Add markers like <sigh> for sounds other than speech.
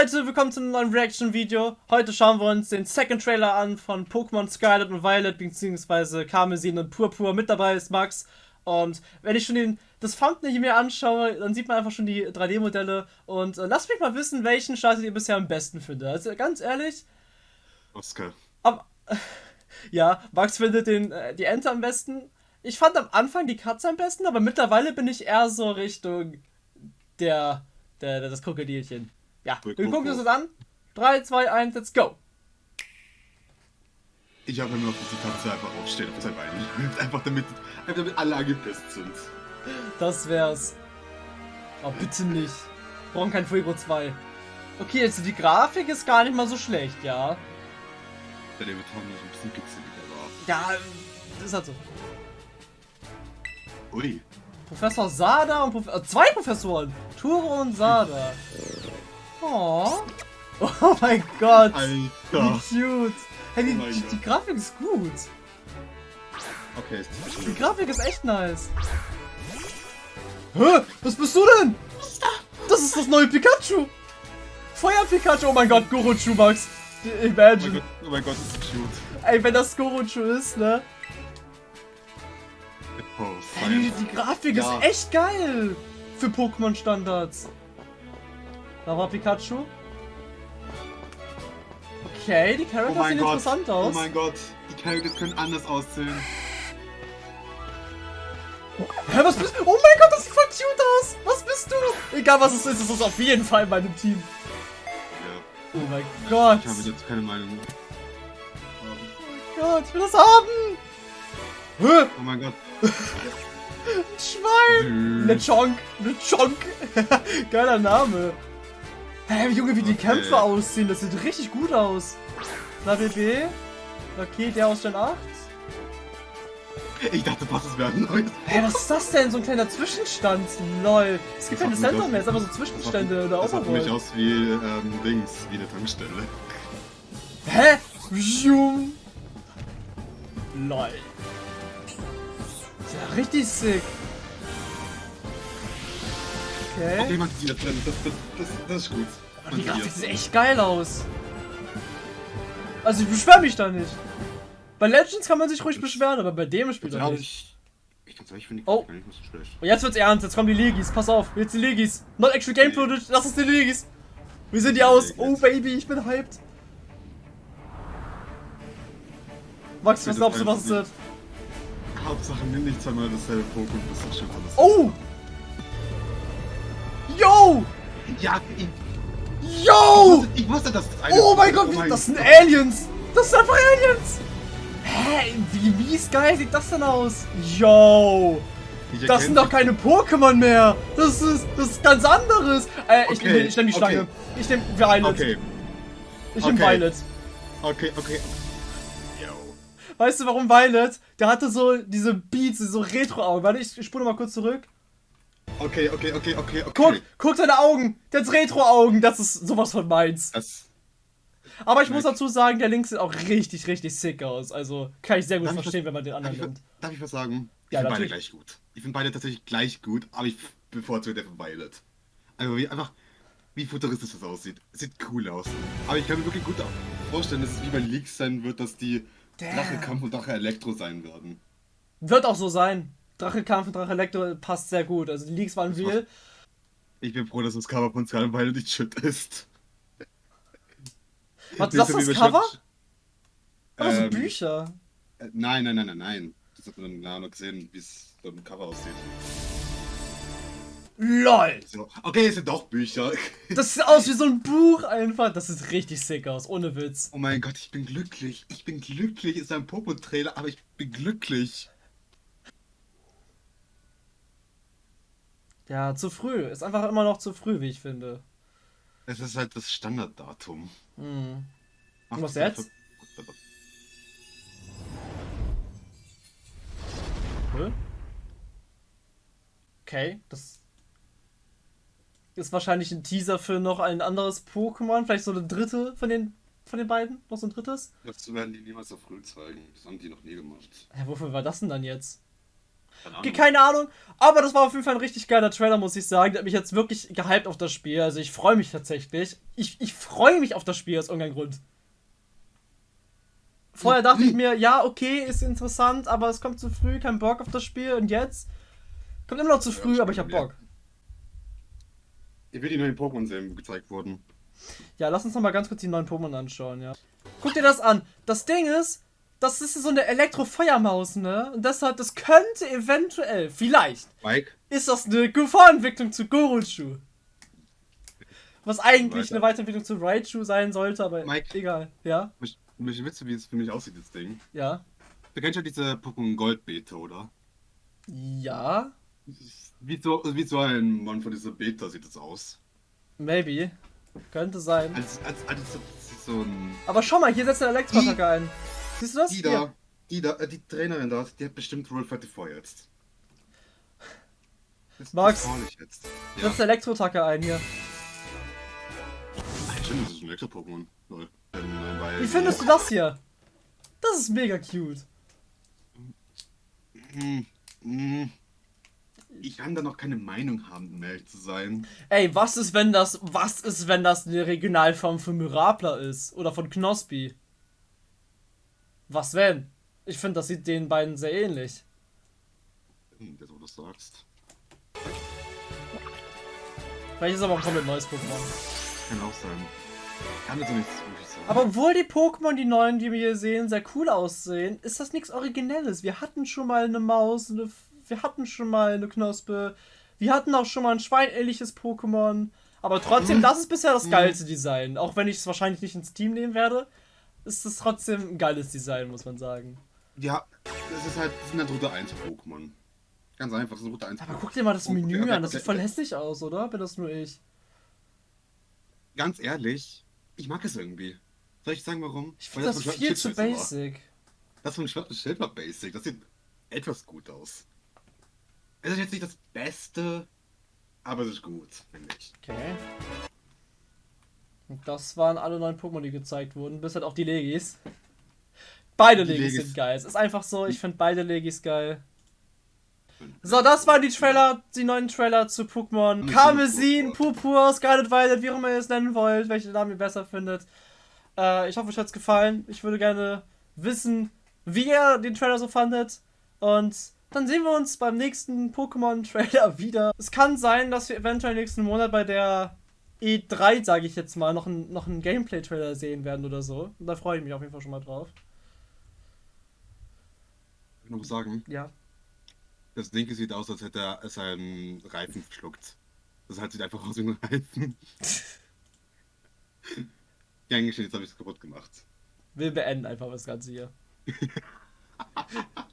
Leute, willkommen zu einem neuen Reaction-Video. Heute schauen wir uns den Second Trailer an von Pokémon Scarlet und Violet, beziehungsweise Karmesin und Purpur. Mit dabei ist Max. Und wenn ich schon den, das Thumbnail hier mir anschaue, dann sieht man einfach schon die 3D-Modelle. Und äh, lasst mich mal wissen, welchen startet ihr bisher am besten findet. Also ganz ehrlich. Oscar. Aber, <laughs> ja, Max findet den, äh, die Ente am besten. Ich fand am Anfang die Katze am besten, aber mittlerweile bin ich eher so Richtung der, der, der das Krokodilchen. Ja, wir gucken uns das an. 3, 2, 1, let's go. Ich habe nur, dass die Katze einfach aufsteht auf sein Bein. <laughs> Einfach damit, einfach damit alle angepisst sind. Das wär's. Oh, bitte nicht. Wir brauchen kein Fuego 2. Okay, also die Grafik ist gar nicht mal so schlecht, ja. Ja, der wird noch ein bisschen kitzelig, aber... Ja, das ist halt so. Ui. Professor Sada und Prof äh, zwei Professoren. Turo und Sada. <laughs> Oh. Oh mein Gott. Alter. Wie cute. Hey, die, Oh die, die Grafik ist gut. Okay, ist Die Grafik ist echt nice. Hä? Was bist du denn? Das ist das neue Pikachu. Feuer Pikachu. Oh mein Gott, Gorochu, Max. Oh mein Imagine. Gott, oh mein Gott, ist das cute. Ey, wenn das Gorochu ist, ne? Oh, Ey, fein. die Grafik Ja. ist echt geil. Für Pokémon-Standards. Da war Pikachu. Okay, die Oh Charakter mein sehen Gott. interessant Oh aus. mein Gott. Die Characters können anders aussehen. Hä, was bist du? Oh mein Gott, das sieht voll cute aus. Was bist du? Egal was es ist, es ist auf jeden Fall in meinem Team. Ja. Oh mein Gott. Ich habe jetzt keine Meinung. Oh Gott, ich will das haben. Hä? Oh mein Gott. <laughs> Ein Schwein. Nö. Lechonk. Lechonk. <laughs> Geiler Name. Hä, Junge, wie die Okay. Kämpfe aussehen. Das sieht richtig gut aus. Na, BB. Okay, der aus Gen 8. Ich dachte fast, es wäre ein neues. Hä, was ist das denn? So ein kleiner Zwischenstand. Lol. Es gibt Das keine Center das- mehr, es ist einfach so Zwischenstände oder Das sah für mich Overworld. aus wie, ähm, Dings, wie eine Tankstelle. Hä? Zoom. Lol. Ist ja richtig sick. Okay, Okay. man sieht das drin. Das, das, das, das ist gut. Die Grafik sieht echt geil aus. Also ich beschwere mich da nicht. Bei Legends kann man sich ruhig beschweren, aber bei dem Spiel doch nicht. ich, finde die Oh. Grafik nicht so schlecht. Und jetzt wird's ernst, jetzt kommen die Legis, pass auf, jetzt die Legis. Not actual game footage, das ist die Legis. Wie sehen die aus? Oh Baby, ich bin hyped. Max, was glaubst du, was es wird? Hauptsache nimm nicht zweimal dasselbe Pokémon, das ist schon alles. Oh! Yo! Ja, ich, Yo! ich wusste, dass das eine Oh mein Gott, wie, das sind Aliens! Das sind einfach Aliens! Hä? Wie mies geil sieht das denn aus? Yo! Das sind doch keine Pokémon mehr! Das ist, das ist ganz anderes! Äh, ich, Okay, nehm, ich nehm die Schlange. okay. Ich nehm Violet. Okay, Ich nehm okay. Violet. okay, okay. Yo. Weißt du warum Violet? Der hatte so diese Beats, so Retro-Augen. Warte, ich, ich spule mal kurz zurück. Okay, okay, okay, okay, okay. Guck, guck seine Augen! Der hat Retro-Augen! Das ist sowas von meins. Das, Aber ich muss dazu sagen, der Link sieht auch richtig, richtig sick aus. Also kann ich sehr gut Darf ich verstehen, was- wenn man den darf, anderen ich, nimmt. darf ich was sagen? Ich Ja, finde beide gleich gut. Ich finde beide tatsächlich gleich gut, aber ich bevorzuge der von Violet. Also wie einfach, wie futuristisch das aussieht. Sieht cool aus. Aber ich kann mir wirklich gut vorstellen, dass es wie bei Leaks sein wird, dass die Damn. Drache Kampf und Drache Elektro sein werden. Wird auch so sein. Drache Kampf und Drache Elektro passt sehr gut. Also die Leaks waren Das real. Ich bin froh, dass das Cover von Scarlet Violet nicht shit ist. Was, Nicht das ist das Cover? Schwert- Oder so Ähm, Bücher? Äh, Nein, nein, nein, nein, nein. Das hat man dann noch gesehen, wie es beim Cover aussieht. LOL! Okay, es sind doch Bücher. <laughs> Das sieht aus wie so ein Buch einfach. Das sieht richtig sick aus, ohne Witz. Oh mein Gott, ich bin glücklich. Ich bin glücklich. Ist ein Popo-Trailer, aber ich bin glücklich. Ja, zu früh. Ist einfach immer noch zu früh, wie ich finde. Es ist halt das Standarddatum. Hm. Und was jetzt? Hä? Okay, das ist wahrscheinlich ein Teaser für noch ein anderes Pokémon. Vielleicht so eine dritte von den, von den beiden? Noch so ein drittes? Das werden die niemals so früh zeigen. Das haben die noch nie gemacht. Ja, wofür war das denn dann jetzt? Keine keine Ahnung. Aber das war auf jeden Fall ein richtig geiler Trailer, muss ich sagen. Der hat mich jetzt wirklich gehypt auf das Spiel. Also ich freue mich tatsächlich. Ich, ich freue mich auf das Spiel aus irgendeinem Grund. Vorher dachte ich mir, ja, okay, ist interessant, aber es kommt zu früh, kein Bock auf das Spiel. Und jetzt kommt immer noch zu Ja, früh, aber ich hab stimmt, ja. Bock. Hier wird die neuen Pokémon-Serien gezeigt worden. Ja, lass uns noch mal ganz kurz die neuen Pokémon anschauen, ja. Guck dir das an. Das Ding ist, das ist so eine Elektrofeuermaus, ne? Und deshalb, das könnte eventuell, vielleicht, Mike, ist das eine Vorentwicklung zu Goruchu. Was eigentlich Weiter. eine Weiterentwicklung zu Raichu sein sollte, aber Mike. egal. Ja, mich, witzig, wie es für mich aussieht, das Ding. ja, Du kennst ja diese Pokémon Gold Beta, oder? ja, Wie so, wie so ein Mann von dieser Beta sieht es aus. maybe. Könnte sein. Als, als, als so, so ein. Aber schau mal, hier setzt der Elektroattacke ein. Siehst du das? Die Hier. da, die da, äh, die Trainerin da, die hat bestimmt Roll 34 jetzt. Das, Max, jetzt. Ja. Elektroattacke ein hier. Stimmt, das ist ein Elektro-Pokémon. Ähm, äh, weil- Wie findest du das hier? Das ist mega cute. Hm, hm. Ich kann da noch keine Meinung haben, um ehrlich zu sein. Ey, was ist, wenn das, was ist, wenn das eine Regionalform von Myrapla ist? Oder von Knospi? Was wenn? Ich finde, das sieht den beiden sehr ähnlich. Jetzt, wo du das sagst. Vielleicht ist aber ein komplett neues Pokémon. Kann auch sein. Kann noch nichts sagen. Aber obwohl die Pokémon, die neuen, die wir hier sehen, sehr cool aussehen, ist das nichts Originelles. Wir hatten schon mal eine Maus, eine, F- wir hatten schon mal eine Knospe, wir hatten auch schon mal ein schweinähnliches Pokémon. Aber trotzdem, das ist bisher das geilste Design. Auch wenn ich es wahrscheinlich nicht ins Team nehmen werde, ist es trotzdem ein geiles Design, muss man sagen. Ja, das ist halt, das sind halt Route 1 Pokémon. Ganz einfach, das ist Route 1 Aber guck dir mal das Menü an, das sieht voll hässlich aus, oder? Bin das nur ich? Ganz ehrlich, ich mag es irgendwie. Soll ich sagen, warum? Ich finde das von viel zu scheiße war. basic. Das von Schild war basic. Das sieht etwas gut aus. Es ist jetzt nicht das Beste, aber es ist gut, finde ich. Okay. Und das waren alle neuen Pokémon, die gezeigt wurden, bis halt auch die Legis. Beide Die Legis, Legis. sind geil. Es ist einfach so, ich finde beide Legis geil. So, das waren die Trailer, die neuen Trailer zu Pokémon Karmesin, Purpur, Scarlet Violet, wie auch immer ihr es nennen wollt, welche Namen ihr besser findet. Äh, ich hoffe, euch hat's gefallen. Ich würde gerne wissen, wie ihr den Trailer so fandet. Und dann sehen wir uns beim nächsten Pokémon-Trailer <laughs> wieder. Es kann sein, dass wir eventuell nächsten Monat bei der E3, sage ich jetzt mal, noch einen noch einen Gameplay-Trailer sehen werden oder so. Und da freue ich mich auf jeden Fall schon mal drauf. Ich muss sagen, Ja. das Ding sieht aus, als hätte er seinen Reifen verschluckt. Das halt sieht einfach aus wie ein Reifen. <laughs> ja, eigentlich jetzt habe ich es kaputt gemacht. Wir beenden einfach das Ganze hier. <laughs>